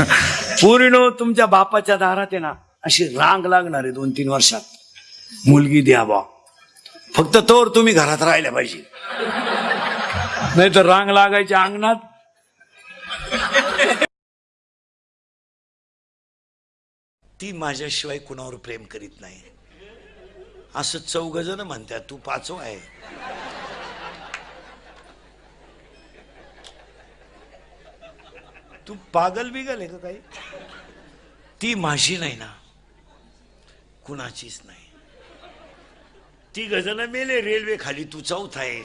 पूर्ण तुमच्या बापाच्या दारात आहे ना अशी रांग लागणार आहे दोन तीन वर्षात. मुलगी द्या बा फक्त तोर तुम्ही घरात राहिल्या पाहिजे. नाही तर रांग लागायच्या अंगणात. ती माझ्याशिवाय कुणावर प्रेम करीत नाही. असं चौघ जण म्हणतात तू पाचव आहे. तू पागल बिगल आहे का काही? ती माझी नाही ना. कुणाचीच नाही. ती गजन मेले रेल्वे खाली तू चौथ आहे.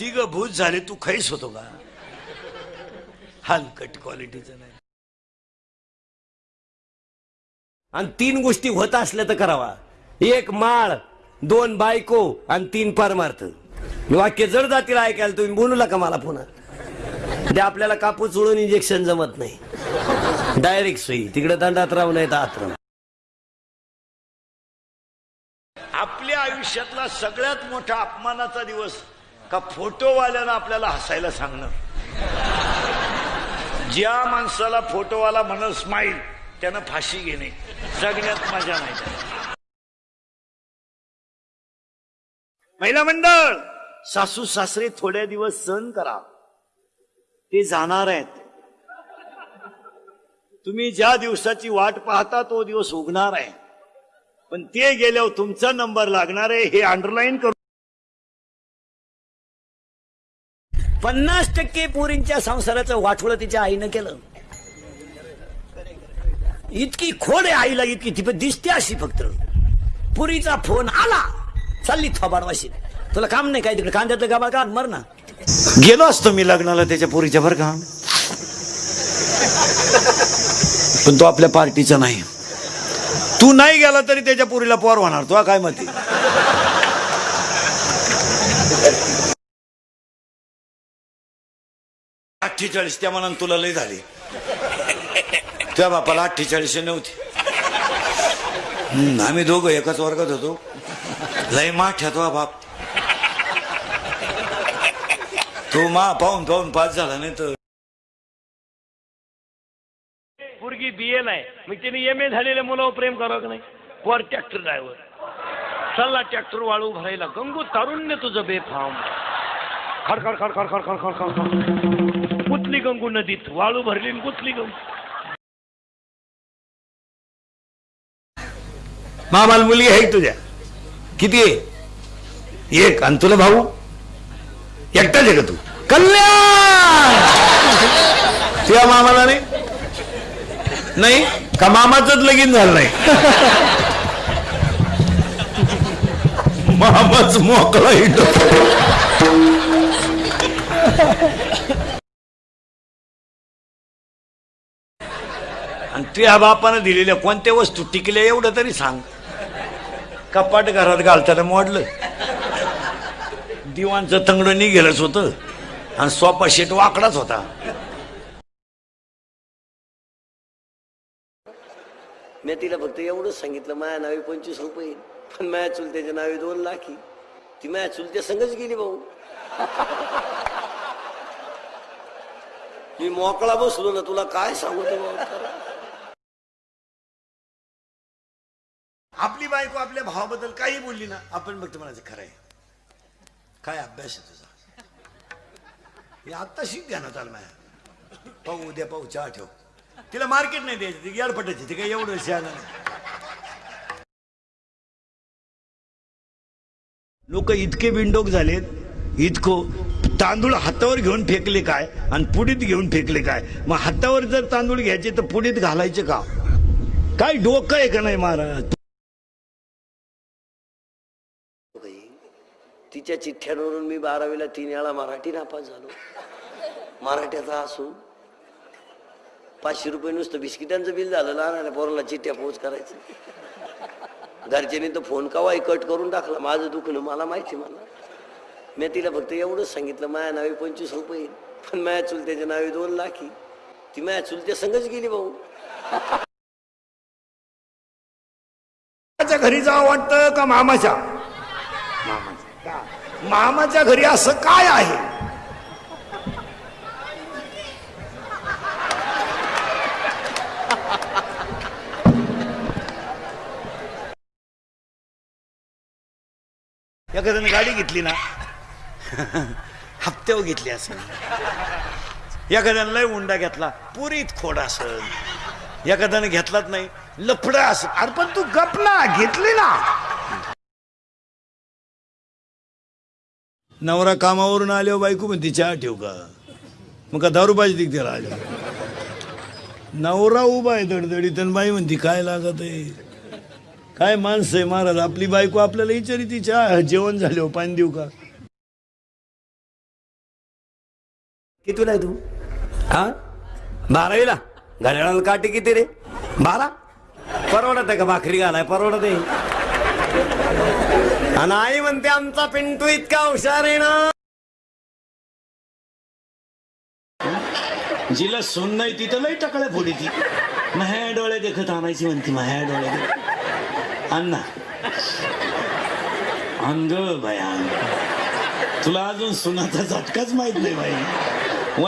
ती ग भूत झाले तू खैस होतो का? हलकट क्वालिटीचं नाही. आणि तीन गोष्टी होत असल्या तर करावा. एक माळ दोन बायको आणि तीन परमार्थ. वाक्य जड जातील ऐकायला तुम्ही बोलू नका मला पुन्हा. ते आपल्याला कापूस उडून इंजेक्शन जमत नाही. डायरेक्ट सुई तिकडे दंडात राहू नाही तर आपल्या आयुष्यातला सगळ्यात मोठा अपमानाचा दिवस का फोटोवाल्यानं आपल्याला हसायला सांगणं ज्या माणसाला फोटोवाला म्हणत स्माईल त्यानं फाशी घेणे. जगण्यात मजा नाही. महिला मंडळ! सासू सासरे थोड्या दिवस सहन करा. ते जाणार आहेत. तुम्ही ज्या दिवसाची वाट पाहता तो दिवस उगणार आहे. पण ते गेल्यावर तुमचा नंबर लागणार आहे हे अंडरलाईन करू. पन्नास टक्के पोरींच्या संसाराचं वाठोळं तिच्या आईनं केलं. इतकी खोड आहे आईला इतकी ती पण दिसते अशी फक्त. पुरीचा फोन आला. चालली थोबाडवाशी. तुला काम नाही काय तिकडे? कांद्यातलं गाबा का मर ना. गेलो असतो मी लग्नाला त्याच्या पोरीच्या बरं का? पण तो आपल्या पार्टीचा नाही. तू नाही गेला तरी त्याच्या पोरीला पोर होणार तुला काय मती अठ्ठेचाळीस त्या मनात तुला लय झाली. त्या बापाला अठ्ठेचाळीस नव्हती. हम्म, आम्ही दोघं एकाच वर्गात होतो. लय माठ तो हो बाप. तो मा पाहून पाहून पास झाला नाही तर पोरगी बीएल आहे. मग तिने एम ए झालेल्या मुलावर प्रेम करावं का नाही? वर ट्रॅक्टर ड्रायव्हर चालला ट्रॅक्टर वाळू भरायला. गंगू तारुण्य तुझं बेफाम. खडखड खडखड खडखड खडखड खड कुतली गंगू नदीत. वाळू भरली आणि कुतली गंगू. मामाला मुलगी आहे का तुझ्या. किती आहे? एक. आणि तुला भाऊ? एकटाच आहे का तू? कल्याण! तुझ्या मामाला नाही? नाही? का मामाचंच लगीन झालं नाही? मामाच मोकळा हिंडो आणि तुझ्या बापानं दिलेल्या कोणत्या वस्तू टिकल्या एवढं तरी सांग. कपाट घरात घालताना मोडलं. दिवाणचं तंगडं निघेलच होतं. आणि सोपा शेट वाकडाच होता. मी तिला फक्त एवढंच सांगितलं माझ्या नावे पंचवीस रुपये पण माझ्या चुलत्याच्या नावे दोन लाखी ती माझ्या चुलत्या संगच गेली भाऊ. मी मोकळा बसलो ना तुला काय सांगू आपली बायको आपल्या भावाबद्दल काही बोलली ना आपण बघतो म्हणायचं खरं आहे. काय अभ्यास आहे तुझा? हे आत्ता शिक घ्या ना चाल माझ्या पाहू उद्या पाहू चहा ठेव. तिला मार्केट नाही द्यायची ती याडपटायची ती काय एवढं शहाणं नाही. लोक इतके विंडोक झालेत इतको तांदूळ हातावर घेऊन फेकले काय आणि पुडीत घेऊन फेकले काय? मग हातावर जर तांदूळ घ्यायचे तर पुडीत घालायचे का? काय डोकं आहे का नाही महाराज बाई, तिच्या चिठ्ठ्यांवरून मी बारावीला तीन वेळा मराठी नापास झालो. मराठ्याचा असून पाचशे रुपये नुसतं बिस्किटांचं बिल झालं लहान पोराला चिठ्ठ्या पोच करायचं. घरच्यांनी तर फोन कवाही कट करून टाकला. माझं दुखणं मला माहिती मला. मी तिला फक्त एवढंच सांगितलं माझ्या नावे पंचवीस रुपये पण माझ्या चुलत्याच्या नावे दोन लाखी ती माझ्या चुलत्या संगच गेली भाऊ. घरी जावं वाटतं का मामाच्या? मामाच्या. का? मामाच्या घरी असं काय आहे? एखाद्याने गाडी घेतली ना हप्त्यावर घेतली असेल. एखाद्यानं लय उंडा घेतला पुरीत खोड असेल. एखाद्यानं घेतलाच नाही लफडा असेल. अरे पण तू गपला घेतली ना. नवरा कामावरून आल्यावर बायको म्हणते चहा ठेव का? मग का दारू पाहिजे तिक त्याला आल्या नवरा उभा आहे दडदडीत आणि बाई म्हणते काय लागत आहे? काय माणसं आहे महाराज आपली बायको आपल्याला विचारी ती चहा जेवण झाल्यावर पाणी देऊ का? कितीला आहे तू? हा? बारावीला? घड्याळाला काटे किती रे? बारा? परवडत आहे का भाकरी घालाय? परवडत आहे. आणि आई म्हणते आमचा पिंटू इतका हुशार आहे ना. जिला सोन नाही तिथं लई टकळ्या फोडी ती. माह्या डोळे देखत आणायची म्हणती माह्या डोळे देखत अण्णा. अंग भया तुला अजून सुनाचा झटकाच माहीत नाही बाई.